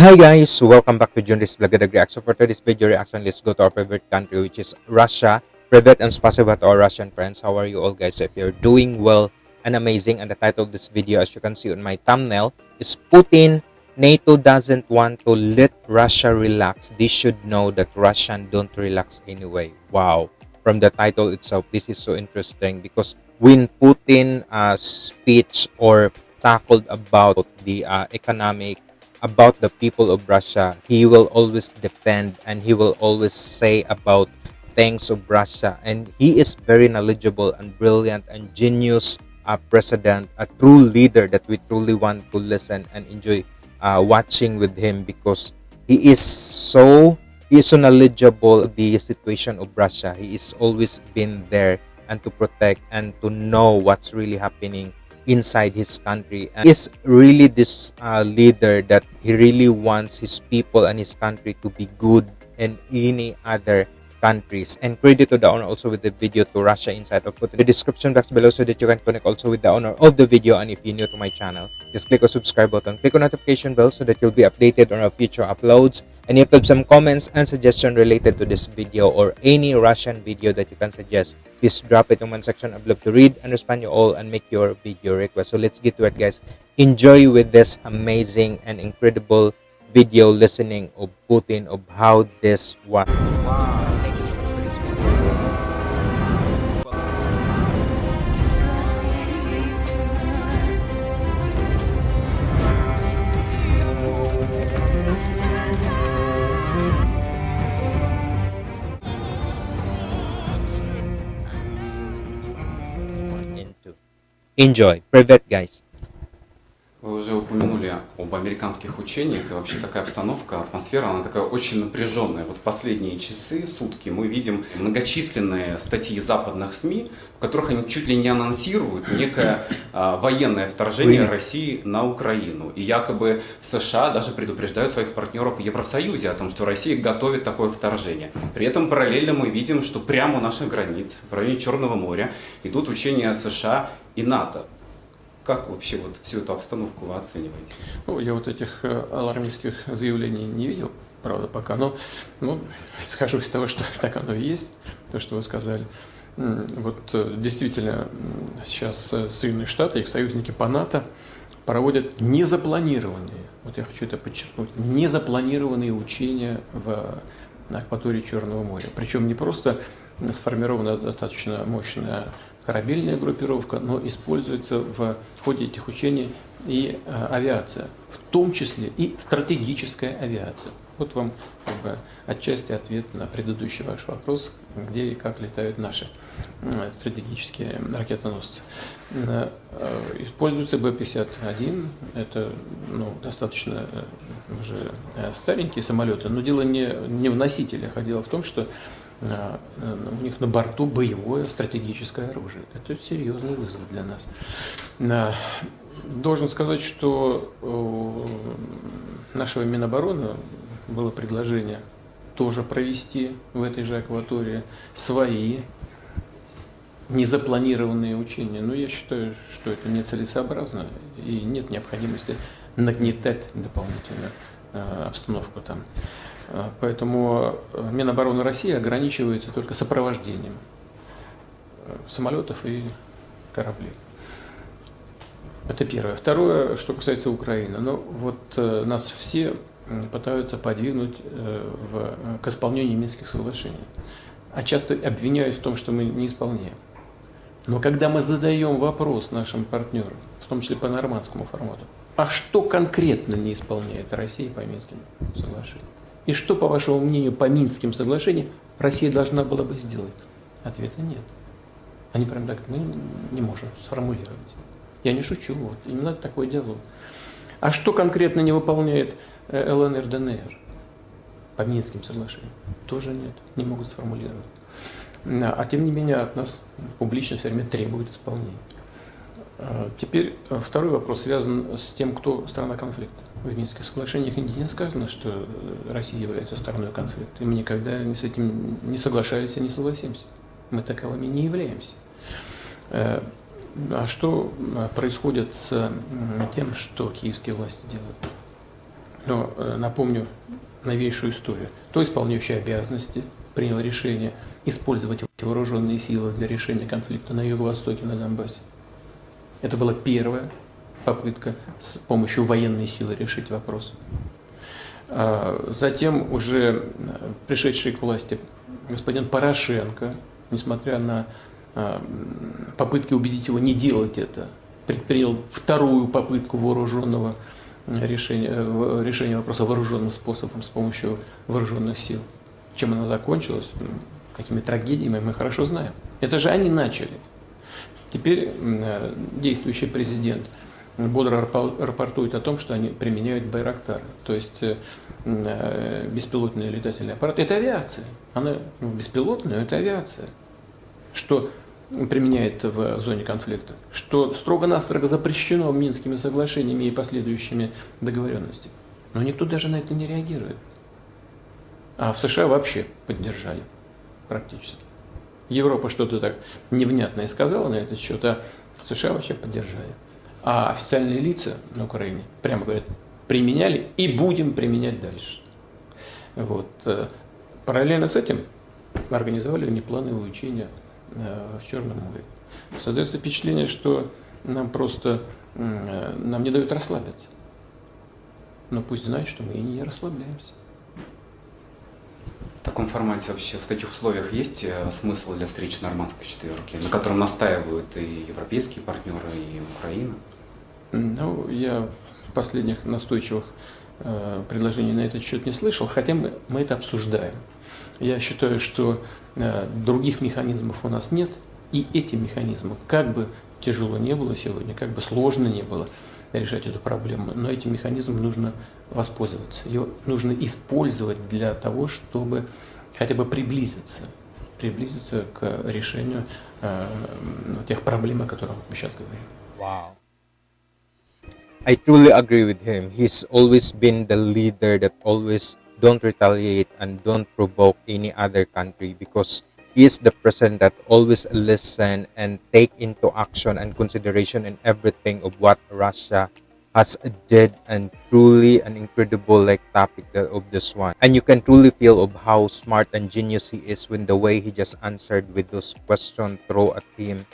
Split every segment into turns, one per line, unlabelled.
Hi guys, welcome back to Junris Vlogada Reaction. So for today's video reaction, let's go to our favorite country which is Russia. Privet and spasiba to our Russian friends. How are you all guys? If you're doing well and amazing, and the title of this video as you can see on my thumbnail is Putin, NATO doesn't want to let Russia relax. They should know that Russian don't relax anyway. Wow. From the title itself, this is so interesting because when Putin uh, speech or tackled about the uh, economic about the people of Russia. He will always defend and he will always say about things of Russia. And he is very knowledgeable and brilliant and genius uh, president, a true leader that we truly want to listen and enjoy uh, watching with him because he is so he is so knowledgeable the situation of Russia. He is always been there and to protect and to know what's really happening inside his country and is really this uh, leader that he really wants his people and his country to be good in any other countries. And credit to the owner also with the video to Russia Inside I'll put in the description box below so that you can connect also with the owner of the video and if you're new to my channel just click on subscribe button. Click on notification bell so that you'll be updated on our future uploads and if you have some comments and suggestion related to this video or any Russian video that you can suggest. Please drop it in one section. I'd love to read and respond you all and make your video request. So let's get to it guys. Enjoy with this amazing and incredible video listening of Putin of how this was Enjoy. private guys.
Об американских учениях, и вообще такая обстановка, атмосфера, она такая очень напряженная. Вот в последние часы, сутки мы видим многочисленные статьи западных СМИ, в которых они чуть ли не анонсируют некое а, военное вторжение России на Украину. И якобы США даже предупреждают своих партнеров в Евросоюзе о том, что Россия готовит такое вторжение. При этом параллельно мы видим, что прямо у наших границ, в районе Черного моря, идут учения США и НАТО. Как вообще вот всю эту обстановку вы оцениваете?
Ну, я вот этих э, алармистских заявлений не видел, правда, пока, но ну, схожу из того, что так оно и есть, то, что вы сказали. Вот э, действительно сейчас э, Соединенные Штаты, их союзники по НАТО проводят незапланированные, вот я хочу это подчеркнуть, незапланированные учения в акватории Черного моря. Причем не просто сформирована достаточно мощная корабельная группировка, но используется в ходе этих учений и э, авиация, в том числе и стратегическая авиация. Вот вам как бы, отчасти ответ на предыдущий ваш вопрос, где и как летают наши э, стратегические ракетоносцы. Э, используется Б-51, это ну, достаточно уже старенькие самолеты, но дело не, не в носителях, а дело в том, что Э, у них на борту боевое стратегическое оружие. Это серьезный вызов для нас. Э, должен сказать, что у нашего Минобороны было предложение тоже провести в этой же акватории свои незапланированные учения. Но я считаю, что это нецелесообразно и нет необходимости нагнетать дополнительно э, обстановку там. А, поэтому э, Минобороны России ограничивается только сопровождением э, самолетов и кораблей. Это первое. Второе, что касается Украины. Ну, вот э, нас все пытаются подвигнуть в, к исполнению Минских соглашений. А часто обвиняют в том, что мы не исполняем. Но когда мы задаем вопрос нашим партнерам, в том числе по нормандскому формату, а что конкретно не исполняет Россия по Минским соглашениям? И что, по вашему мнению, по Минским соглашениям Россия должна была бы сделать? Ответа нет. Они прям так, мы не можем сформулировать. Я не шучу, вот, именно такой диалог. А что конкретно не выполняет э, ЛНР, ДНР по Минским соглашениям? Тоже нет, не могут сформулировать. А тем не менее от нас публично все время требует исполнения. А, теперь э, второй вопрос связан с тем, кто страна конфликта. В Минских соглашениях нигде не сказано, что э, Россия является стороной конфликта. И мы никогда с этим не соглашались и не согласимся. Мы таковыми не являемся. Э, а что происходит с тем, что киевские власти делают? Но э, напомню новейшую историю. То исполняющий обязанности принял решение использовать вооруженные силы для решения конфликта на Юго-Востоке, на Донбассе. Это была первая попытка с помощью военной силы решить вопрос. А Затем уже э, пришедший к власти господин Порошенко, несмотря на а, попытки убедить его не делать это, предпринял вторую попытку вооруженного решения, э, решения вопроса вооруженным способом с помощью вооруженных сил. Чем она закончилась, какими трагедиями, мы хорошо знаем. Это же они начали. Теперь э, действующий президент бодро рапортует о том, что они применяют Байрактар, то есть э, э, беспилотные летательные аппараты. Это авиация. Она ну, беспилотная, это авиация. Что применяет в зоне конфликта, что строго-настрого запрещено Минскими соглашениями и последующими договоренностями. Но никто даже на это не реагирует. А в США вообще поддержали практически. Европа что-то так невнятное сказала на этот счет, а США вообще поддержали. А официальные лица на Украине прямо говорят, применяли и будем применять дальше. Вот. Э, параллельно с этим организовали неплановые учения э, в Черном море. Создается впечатление, что нам просто э, нам не дают расслабиться. Но пусть знают, что мы и не расслабляемся.
В таком формате вообще, в таких условиях есть э, смысл для встречи нормандской четверки, на котором настаивают и европейские партнеры, и Украина?
Ну, я последних настойчивых э, предложений на этот счет не слышал, хотя мы, мы это обсуждаем. Я считаю, что э, других механизмов у нас нет, и эти механизмы, как бы тяжело не было сегодня, как бы сложно не было решать эту проблему, но этим механизмом нужно воспользоваться. Ее нужно использовать для того, чтобы хотя бы приблизиться, приблизиться к решению э, тех проблем, о которых мы сейчас говорим.
Wow. I truly agree with him. He's always been the leader that always don't retaliate and don't provoke any other country because he is the president that always listen and take into action and consideration in everything of what Russia has did and truly an incredible like topic of this one. And you can truly feel of how smart and genius he is when the way he just answered with those questions throw at him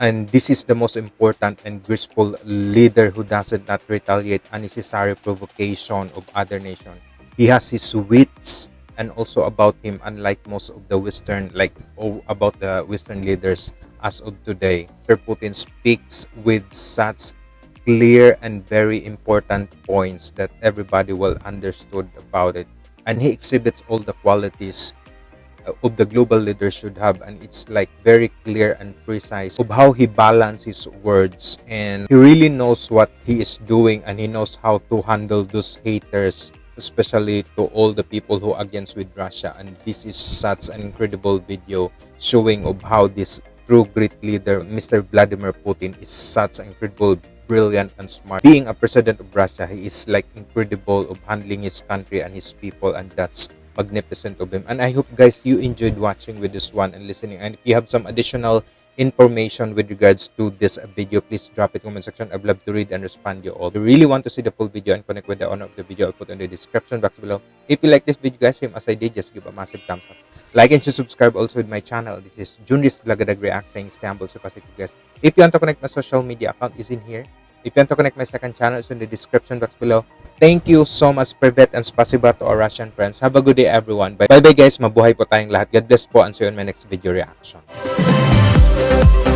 and this is the most important and graceful leader who doesn't not retaliate unnecessary provocation of other nations. He has his wits and also about him unlike most of the western like oh, about the western leaders as of today. Sir Putin speaks with such clear and very important points that everybody will understood about it. And he exhibits all the qualities uh, of the global leader should have and it's like very clear and precise of how he balances words. And he really knows what he is doing and he knows how to handle those haters especially to all the people who are against with Russia and this is such an incredible video showing of how this true great leader Mr. Vladimir Putin is such an incredible brilliant and smart. Being a president of Russia, he is like incredible of handling his country and his people and that's magnificent of him. And I hope guys you enjoyed watching with this one and listening. And if you have some additional information with regards to this video, please drop it comment section. I'd love to read and respond to you all. If you really want to see the full video and connect with the owner of the video, I'll put in the description box below. If you like this video guys, same as I did, just give a massive thumbs up. Like and subscribe also with my channel. This is Junris Blagadag React saying Istanbul Super guys. If you want to connect my social media account is in here. If you want to connect my second channel, it's in the description box below. Thank you so much, Privet and spasiba to our Russian friends. Have a good day, everyone. Bye-bye, guys. Mabuhay po tayong lahat. God bless po and see you in my next video reaction. Oh,